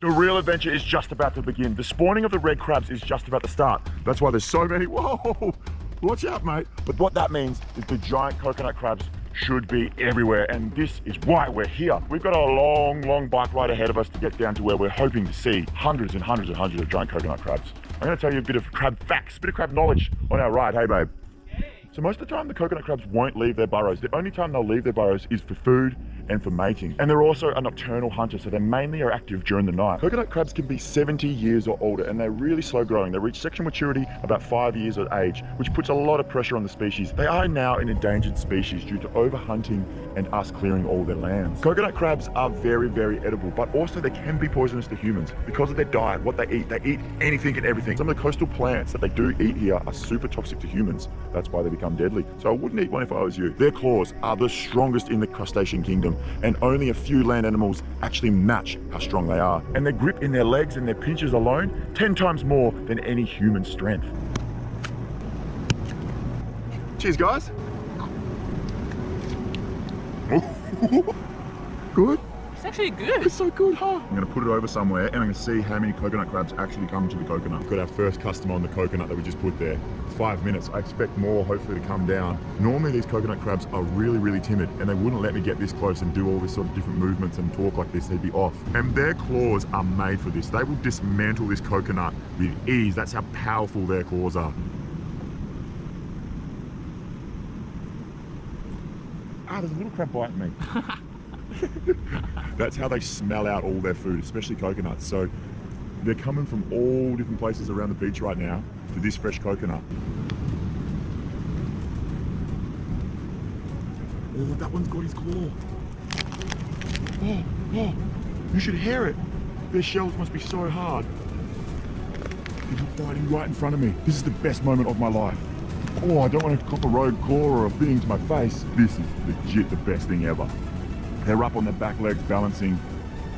The real adventure is just about to begin. The spawning of the red crabs is just about to start. That's why there's so many. Whoa! Watch out, mate. But what that means is the giant coconut crabs should be everywhere. And this is why we're here. We've got a long, long bike ride ahead of us to get down to where we're hoping to see hundreds and hundreds and hundreds of giant coconut crabs. I'm gonna tell you a bit of crab facts, a bit of crab knowledge on our ride. Hey, babe. So most of the time, the coconut crabs won't leave their burrows. The only time they'll leave their burrows is for food and for mating. And they're also a nocturnal hunter, so they mainly are active during the night. Coconut crabs can be 70 years or older, and they're really slow growing. They reach sexual maturity about five years of age, which puts a lot of pressure on the species. They are now an endangered species due to overhunting and us clearing all their lands. Coconut crabs are very, very edible, but also they can be poisonous to humans because of their diet, what they eat. They eat anything and everything. Some of the coastal plants that they do eat here are super toxic to humans. That's why they become deadly. So I wouldn't eat one if I was you. Their claws are the strongest in the crustacean kingdom, and only a few land animals actually match how strong they are. And their grip in their legs and their pinches alone, 10 times more than any human strength. Cheers, guys. Good? It's actually good. It's so good, huh? I'm gonna put it over somewhere and I'm gonna see how many coconut crabs actually come to the coconut. We've got our first customer on the coconut that we just put there. Five minutes. I expect more hopefully to come down. Normally these coconut crabs are really, really timid and they wouldn't let me get this close and do all this sort of different movements and talk like this. They'd be off. And their claws are made for this. They will dismantle this coconut with ease. That's how powerful their claws are. Ah, there's a little crab biting me. That's how they smell out all their food, especially coconuts. So they're coming from all different places around the beach right now for this fresh coconut. Oh, that one's got his claw. Oh, oh, you should hear it. Their shells must be so hard. They're biting right in front of me. This is the best moment of my life. Oh, I don't want to cop a rogue claw or a thing to my face. This is legit the best thing ever. They're up on their back legs balancing.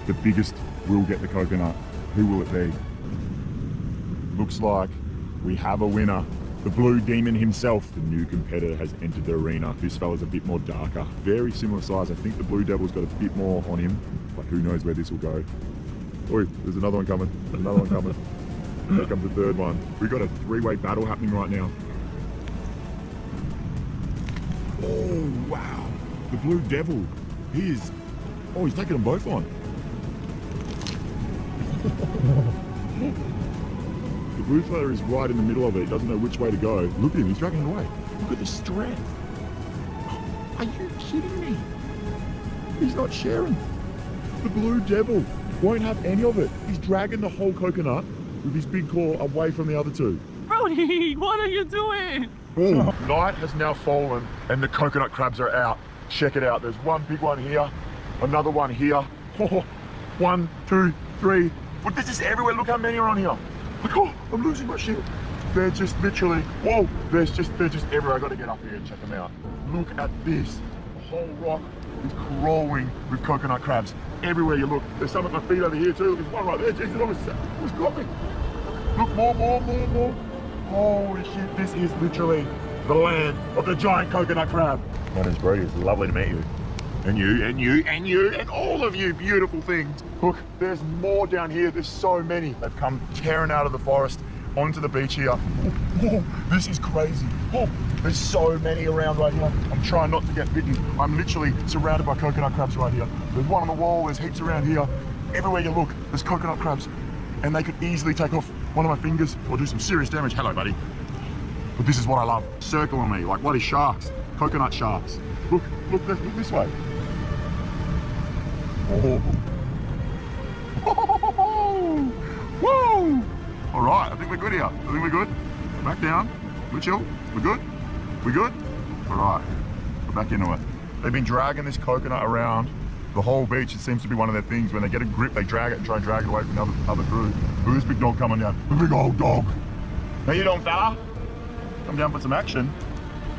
The biggest will get the coconut. Who will it be? Looks like we have a winner. The Blue Demon himself, the new competitor, has entered the arena. This fella's a bit more darker. Very similar size. I think the Blue Devil's got a bit more on him, but who knows where this will go. Oi, there's another one coming. Another one coming. Here comes the third one. We've got a three-way battle happening right now. Oh, wow. The Blue Devil. He is... Oh, he's taking them both on. the blue fella is right in the middle of it. He doesn't know which way to go. Look at him. He's dragging it away. Look at the strength. Are you kidding me? He's not sharing. The Blue Devil won't have any of it. He's dragging the whole coconut with his big claw away from the other two. Brody, what are you doing? Oh, night has now fallen and the coconut crabs are out. Check it out. There's one big one here, another one here. Oh, one, two, three. But this is everywhere. Look how many are on here. Look, oh, I'm losing my shit. They're just literally, whoa, there's just, they're just everywhere. I gotta get up here and check them out. Look at this. The whole rock is crawling with coconut crabs. Everywhere you look. There's some at my feet over here too. There's one right there. Jesus, almost, almost got me. Look, more, more, more, more. Holy shit, this is literally the land of the giant coconut crab. My name's Brody, it's lovely to meet you. And you, and you, and you, and all of you beautiful things. Look, there's more down here, there's so many. They've come tearing out of the forest onto the beach here. Oh, oh, this is crazy. Oh, there's so many around right here. I'm trying not to get bitten. I'm literally surrounded by coconut crabs right here. There's one on the wall, there's heaps around here. Everywhere you look, there's coconut crabs. And they could easily take off one of my fingers or do some serious damage. Hello, buddy. But this is what I love. Circling me like bloody sharks. Coconut sharks. Look, look, this, look this way. Oh. Whoa! All right, I think we're good here. I think we're good. Back down. We're chill. We're good. We're good. All right, we're back into it. They've been dragging this coconut around the whole beach. It seems to be one of their things. When they get a grip, they drag it and try and drag it away from the other, other crew. Who's big dog coming down? The big old dog. How you doing, fella? Come down for some action.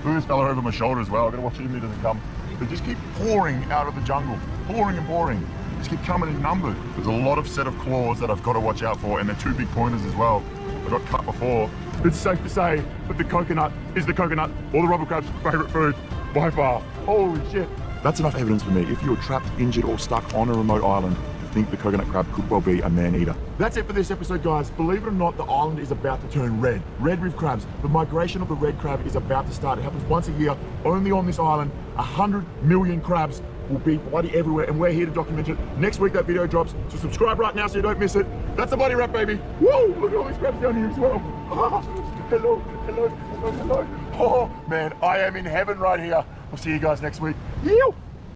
Look this fella over my shoulder as well. I've got to watch him, he doesn't come. They just keep pouring out of the jungle. Pouring and pouring. Just keep coming in numbers. There's a lot of set of claws that I've got to watch out for, and they're two big pointers as well. I got cut before. It's safe to say that the coconut is the coconut or the robber crab's favourite food by far. Holy shit. That's enough evidence for me. If you're trapped, injured, or stuck on a remote island, think the coconut crab could well be a man-eater. That's it for this episode, guys. Believe it or not, the island is about to turn red. Red reef crabs. The migration of the red crab is about to start. It happens once a year, only on this island. A hundred million crabs will be bloody everywhere, and we're here to document it. Next week, that video drops, so subscribe right now so you don't miss it. That's the bloody wrap, baby. Whoa, look at all these crabs down here as well. hello, hello, hello, hello. Oh, man, I am in heaven right here. I'll see you guys next week. Yew!